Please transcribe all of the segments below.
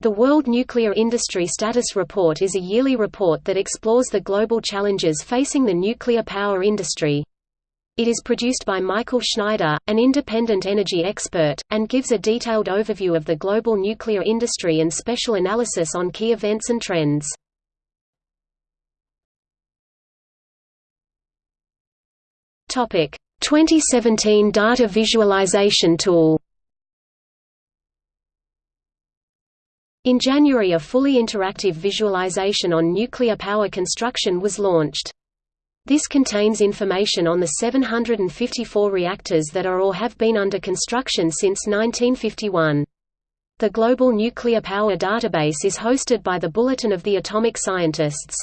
The World Nuclear Industry Status Report is a yearly report that explores the global challenges facing the nuclear power industry. It is produced by Mycle Schneider, an independent energy expert, and gives a detailed overview of the global nuclear industry and special analysis on key events and trends. Topic: 2017 Data Visualization Tool. In January a fully interactive visualization on nuclear power construction was launched. This contains information on the 754 reactors that are or have been under construction since 1951. The Global Nuclear Power Database is hosted by the Bulletin of the Atomic Scientists.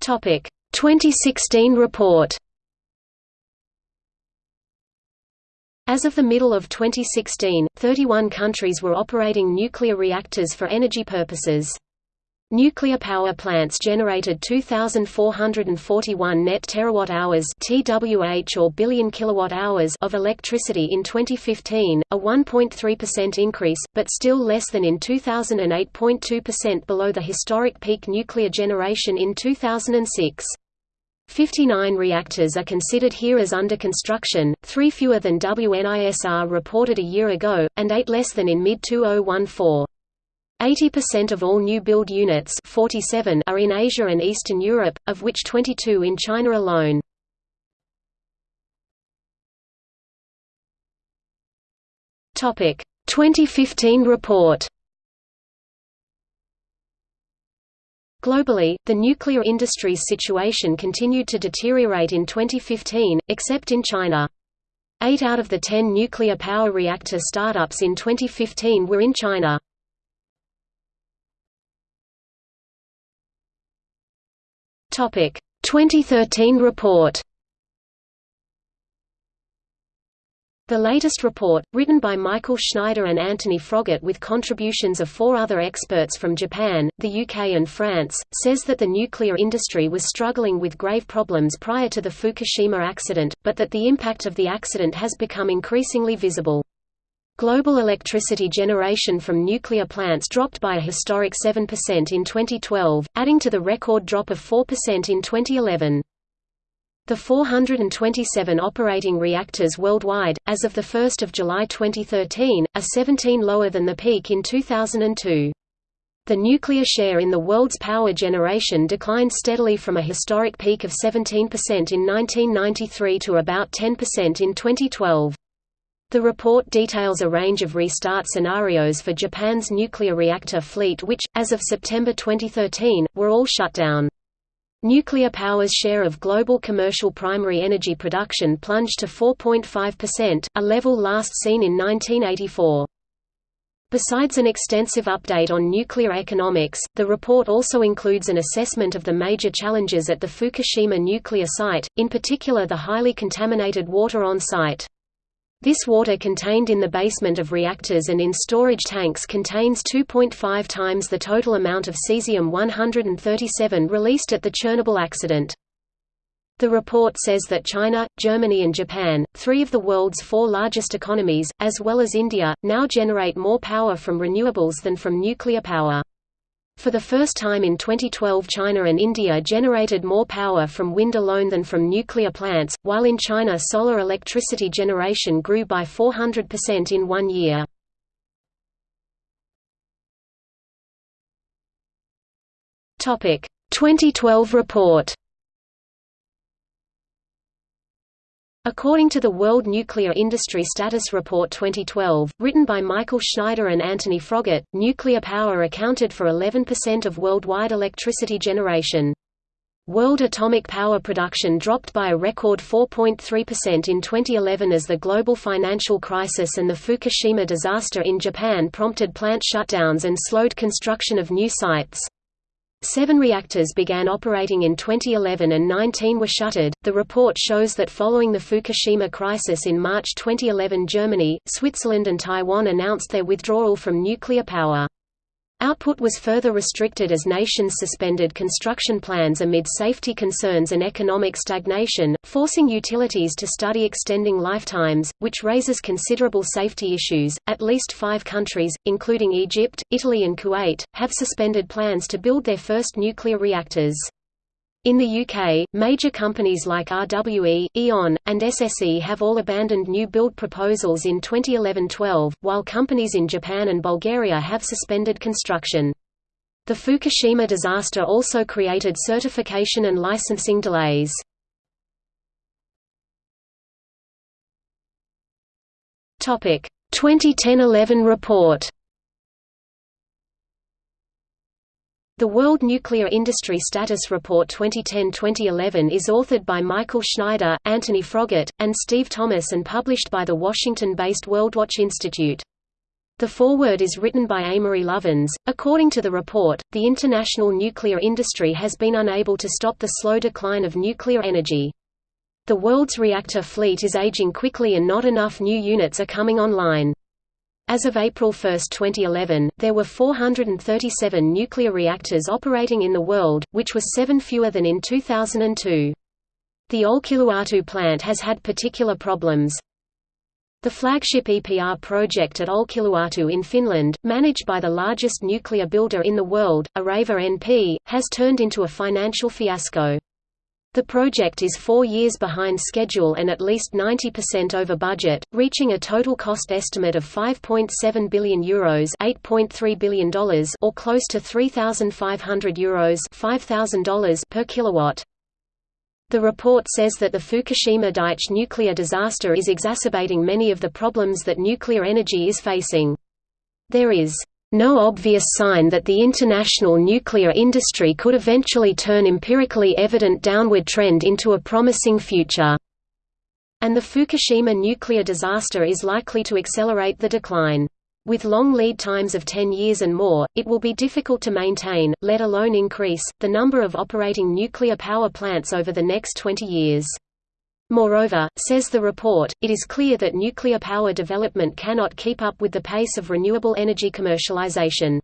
Topic 2016 report. As of the middle of 2016, 31 countries were operating nuclear reactors for energy purposes. Nuclear power plants generated 2441 net terawatt-hours (TWh or billion kilowatt-hours) of electricity in 2015, a 1.3% increase, but still less than in 2008.2% below the historic peak nuclear generation in 2006. 59 reactors are considered here as under construction, three fewer than WNISR reported a year ago, and eight less than in mid-2014. 80% of all new build units 47 are in Asia and Eastern Europe, of which 22 in China alone. Topic 2015 report. Globally, the nuclear industry's situation continued to deteriorate in 2015, except in China. Eight out of the ten nuclear power reactor startups in 2015 were in China. Topic 2013 report. The latest report, written by Mycle Schneider and Anthony Froggatt with contributions of four other experts from Japan, the UK and France, says that the nuclear industry was struggling with grave problems prior to the Fukushima accident, but that the impact of the accident has become increasingly visible. Global electricity generation from nuclear plants dropped by a historic 7% in 2012, adding to the record drop of 4% in 2011. The 427 operating reactors worldwide, as of 1 July 2013, are 17 lower than the peak in 2002. The nuclear share in the world's power generation declined steadily from a historic peak of 17% in 1993 to about 10% in 2012. The report details a range of restart scenarios for Japan's nuclear reactor fleet which, as of September 2013, were all shut down. Nuclear power's share of global commercial primary energy production plunged to 4.5%, a level last seen in 1984. Besides an extensive update on nuclear economics, the report also includes an assessment of the major challenges at the Fukushima nuclear site, in particular the highly contaminated water on site. This water contained in the basement of reactors and in storage tanks contains 2.5 times the total amount of cesium-137 released at the Chernobyl accident. The report says that China, Germany and Japan, three of the world's four largest economies, as well as India, now generate more power from renewables than from nuclear power. For the first time in 2012 China and India generated more power from wind alone than from nuclear plants, while in China solar electricity generation grew by 400% in one year. Topic 2012 report According to the World Nuclear Industry Status Report 2012, written by Mycle Schneider and Anthony Froggatt, nuclear power accounted for 11% of worldwide electricity generation. World atomic power production dropped by a record 4.3% in 2011 as the global financial crisis and the Fukushima disaster in Japan prompted plant shutdowns and slowed construction of new sites. Seven reactors began operating in 2011 and 19 were shuttered. The report shows that following the Fukushima crisis in March 2011, Germany, Switzerland, and Taiwan announced their withdrawal from nuclear power. Output was further restricted as nations suspended construction plans amid safety concerns and economic stagnation, forcing utilities to study extending lifetimes, which raises considerable safety issues. At least five countries, including Egypt, Italy, and Kuwait, have suspended plans to build their first nuclear reactors. In the UK, major companies like RWE, E.ON, and SSE have all abandoned new build proposals in 2011–12, while companies in Japan and Bulgaria have suspended construction. The Fukushima disaster also created certification and licensing delays. Topic 2010-11 report The World Nuclear Industry Status Report 2010-2011 is authored by Mycle Schneider, Anthony Froggatt, and Steve Thomas and published by the Washington-based WorldWatch Institute. The foreword is written by Amory Lovins. According to the report, the international nuclear industry has been unable to stop the slow decline of nuclear energy. The world's reactor fleet is aging quickly and not enough new units are coming online. As of April 1, 2011, there were 437 nuclear reactors operating in the world, which was seven fewer than in 2002. The Olkiluoto plant has had particular problems. The flagship EPR project at Olkiluoto in Finland, managed by the largest nuclear builder in the world, Areva NP, has turned into a financial fiasco. The project is four years behind schedule and at least 90% over budget, reaching a total cost estimate of €5.7 billion Euros $8.3 billion or close to €3,500 Euros $5,000 per kilowatt. The report says that the Fukushima Daiichi nuclear disaster is exacerbating many of the problems that nuclear energy is facing. There is no obvious sign that the international nuclear industry could eventually turn empirically evident downward trend into a promising future. And the Fukushima nuclear disaster is likely to accelerate the decline. With long lead times of 10 years and more, it will be difficult to maintain, let alone increase, the number of operating nuclear power plants over the next 20 years. Moreover, says the report, it is clear that nuclear power development cannot keep up with the pace of renewable energy commercialization.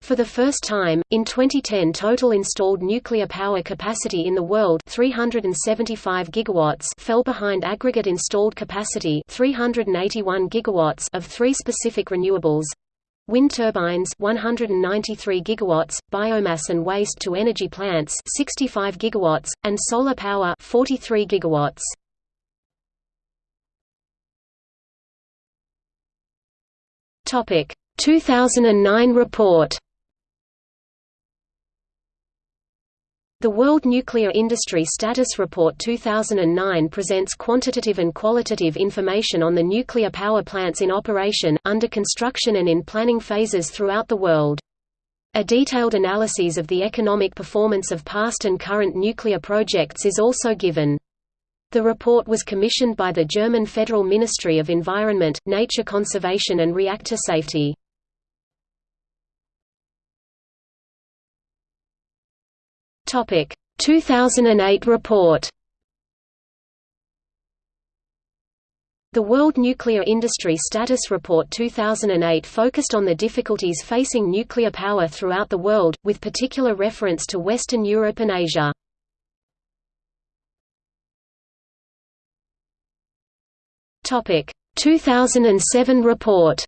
For the first time, in 2010 total installed nuclear power capacity in the world 375 gigawatts fell behind aggregate installed capacity 381 gigawatts of three specific renewables wind turbines 193 gigawatts, biomass and waste to energy plants 65 gigawatts, and solar power 43 gigawatts. Topic 2009 report The World Nuclear Industry Status Report 2009 presents quantitative and qualitative information on the nuclear power plants in operation, under construction and in planning phases throughout the world. A detailed analysis of the economic performance of past and current nuclear projects is also given. The report was commissioned by the German Federal Ministry of Environment, Nature Conservation and Reactor Safety. Topic 2008 report. The World Nuclear Industry Status Report 2008 focused on the difficulties facing nuclear power throughout the world, with particular reference to Western Europe and Asia. Topic 2007 report.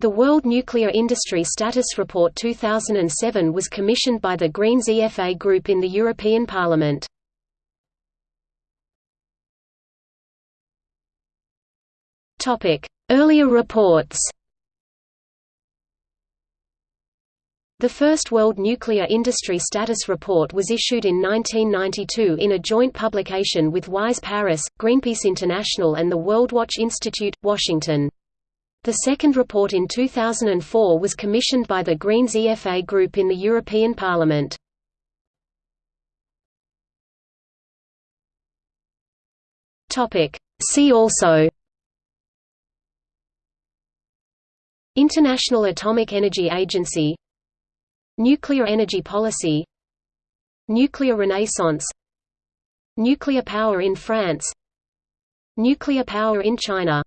The World Nuclear Industry Status Report 2007 was commissioned by the Greens EFA Group in the European Parliament. Earlier reports The first World Nuclear Industry Status Report was issued in 1992 in a joint publication with WISE Paris, Greenpeace International and the WorldWatch Institute, Washington. The second report in 2004 was commissioned by the Greens EFA Group in the European Parliament. See also International Atomic Energy Agency Nuclear energy policy Nuclear renaissance Nuclear power in France Nuclear power in China